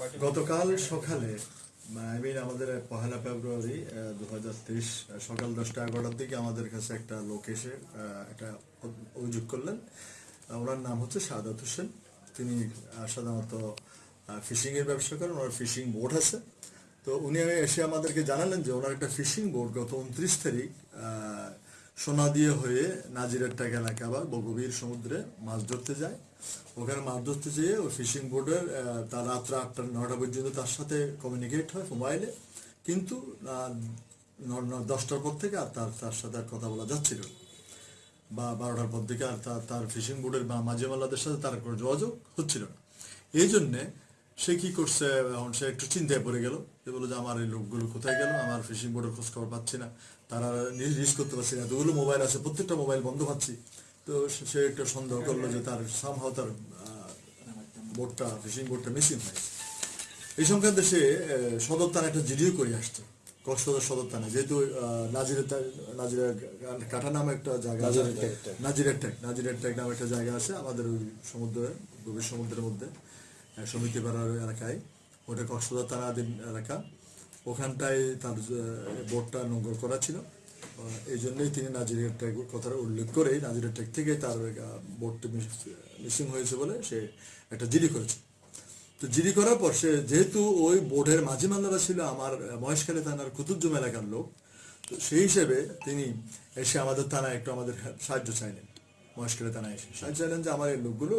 গতকাল সকালে I mean আমাদের পহেলা ফেব্রুয়ারি দু হাজার তেইশ সকাল দশটা এগারোটার দিকে আমাদের কাছে একটা লোক এসে একটা অভিযোগ করলেন। ওনার নাম হচ্ছে সাদাত হোসেন। তিনি সাধারণত ফিশিং এর ব্যবসা করেন, ওনার ফিশিং বোট আছে। তো উনি এসে আমাদেরকে জানালেন যে ওনার একটা ফিশিং বোট গত উনত্রিশ তারিখ আহ, সোনাদিয়া হয়ে নাজিরেরটাক এলাকা বা বগবীর সমুদ্রে মাছ ধরতে যায়। ওখানে মাছ ধরতে যেয়ে ওই ফিশিং বোর্ডের তার রাত্রে আটটা নটা পর্যন্ত তার সাথে কমিউনিকেট হয় মোবাইলে কিন্তু দশটার পর থেকে আর তার তার সাথে আর কথা বলা যাচ্ছিল বা বারোটার পর থেকে আর তার তার ফিশিং বোর্ডের বা মাঝে মাল্লাদের সাথে তার কোনো যোগাযোগ হচ্ছিল না। এই জন্যে সে কি করছে? এখন সে একটু চিন্তায় পড়ে গেল। যে বলো যে আমার এই লোকগুলো কোথায় গেল? আমার ফিশিং বোর্ডের খোঁজ খবর পাচ্ছি না। তারা রিলিজ করতে পারছি না। এতগুলো মোবাইল আছে প্রত্যেকটা মোবাইল বন্ধ পাচ্ছি। তো সে- একটু সন্দেহ করল যে তার সামহাও তার বোর্ডটা ফিশিং বোর্ডটা মিসিং হয়েছে। এই সংক্রান্তে সে সদর থানা একটা জিডিও করে আসছে। কক্সবাজার সদর থানা যেহেতু নাজিরের কাঠা নামে একটা জায়গা নাজিরের ট্যাগ। নাজিরের ট্যাগ। নাজিরের ট্যাগ নামে একটা জায়গা আছে আমাদের ওই সমুদ্রে গভীর সমুদ্রের মধ্যে। সমিতি পাড়ার এলাকায়। ওটা কক্সবাজার থানাধীন এলাকা। ওখানটায় তার বোর্ডটা নোংর করা ছিল। এই জন্যই তিনি নাজিরের ট্যাগ কথাটা উল্লেখ করে নাজিরের ট্যাগ থেকে তার বোর্ডটি মিসিং হয়েছে বলে সে একটা জিডি করেছে। তো জিডি করার পর সে যেহেতু ওই বোর্ডের মাঝি মাল্লারা ছিল আমার মহেশখালী থানার কুতুবজুম এলাকার লোক, তো সেই হিসেবে তিনি এসে আমাদের থানায় একটু আমাদের সাহায্য চাইলেন। মহেশখালী থানায় এসে সাহায্য চাইলেন যে আমার এই লোকগুলো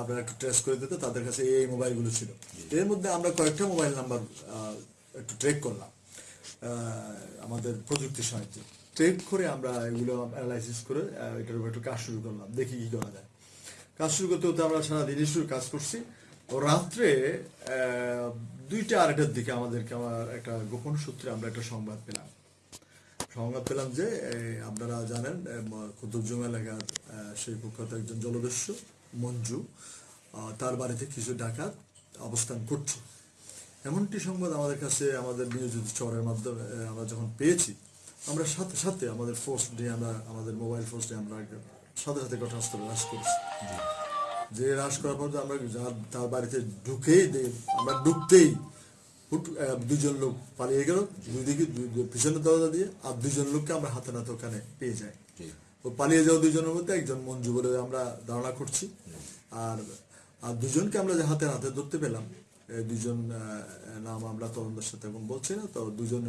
আপনারা একটু ট্রেস করে দিতে তাদের কাছে এই মোবাইলগুলো ছিল। এর মধ্যে আমরা কয়েকটা মোবাইল নাম্বার একটু ট্রেক করলাম। আমাদের প্রযুক্তির সাহায্যে। ট্রেক করে আমরা এগুলো অ্যানালাইসিস করে এটার উপর একটু কাজ শুরু করলাম দেখি কি করা যায়। কাজ শুরু করতে করতে আমরা সারা দিনই শুরু কাজ করছি। ও রাত্রে দুইটা আড়াইটার দিকে আমাদেরকে আমার একটা গোপন সূত্রে আমরা একটা সংবাদ পেলাম। সংবাদ পেলাম যে আপনারা জানেন কুতুবজুম এলাকার সেই কুখ্যাত একজন জলদস্যু মঞ্জু তার বাড়িতে কিছু ডাকাত অবস্থান করছে। এমনটি সংবাদ আমাদের কাছে আমাদের নিয়োজিত চরের মাধ্যমে আমরা যখন পেয়েছি আমরা সাথে সাথে আমাদের ফোর্স নিয়ে আমরা আমাদের মোবাইল ফোর্স নিয়ে আমরা সাথে সাথে ঘটনাস্থলে হ্রাস করেছি। যে হ্রাস করার পর আমরা যার- তার বাড়িতে ঢুকেই আমরা ঢুকতেই হুট দুজন লোক পালিয়ে গেল দুই দিকে পিছনের দরজা দিয়ে আর দুজন লোককে আমরা হাতে নাতে ওখানে পেয়ে যাই। ও পালিয়ে যাওয়া দুজনের মধ্যে একজন মঞ্জু বলে আমরা ধারণা করছি। আর আর দুজনকে আমরা যে হাতে হাতে ধরতে পেলাম দুজন আহ, নাম আমরা তরুণদের সাথে এখন বলছি না তো দুজন